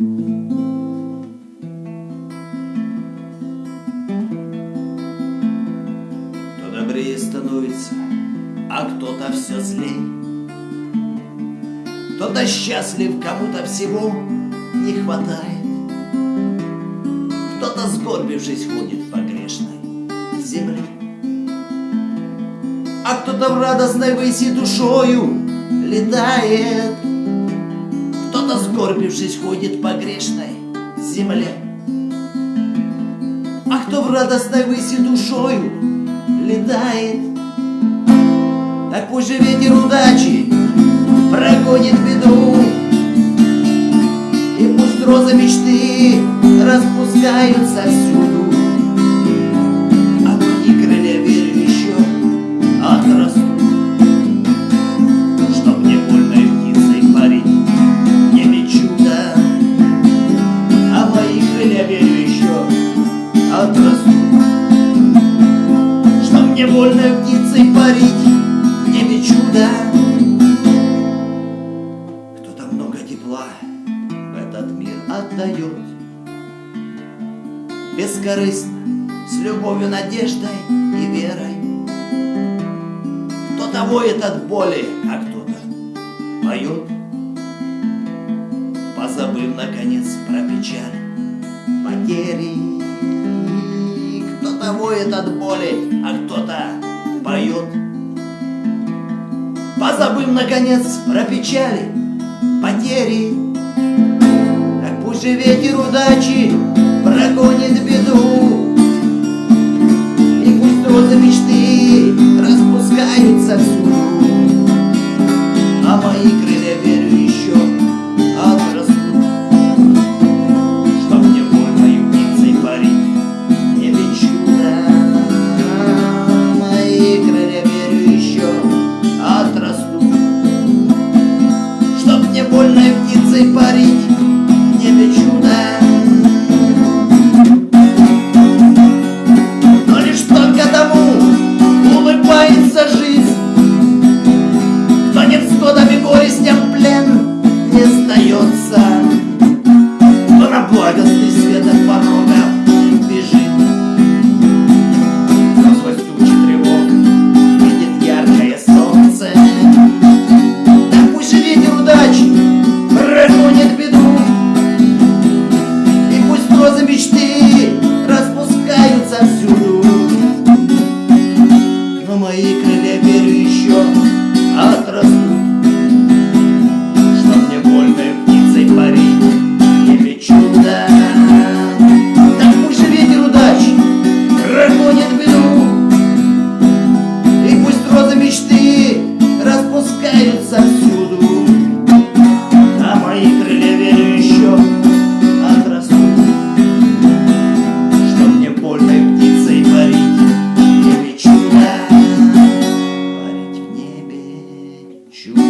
Кто добрее становится, а кто-то все злей. Кто-то счастлив, кому-то всего не хватает. Кто-то сгорбившись ходит по грешной земле. А кто-то в радостной выси душою летает. Сгорбившись ходит по грешной земле. А кто в радостной выси душою летает, Так пусть же ветер удачи прогонит беду, И пусть розы мечты распускаются всюду, Больно птицей парить, не мечу, да. Кто-то много тепла в этот мир отдает. Бескорыстно, с любовью, надеждой и верой. Кто-то воет от боли, а кто-то поет. Позабыв, наконец, про печаль, потери. Воет от боли, а кто-то поет. Позабыв, наконец, про печали, потери. Так пусть же ветер удачи прогонит беду. И пусть розы мечты распускаются всюду. Птицей парить не мечу, да. ahí you.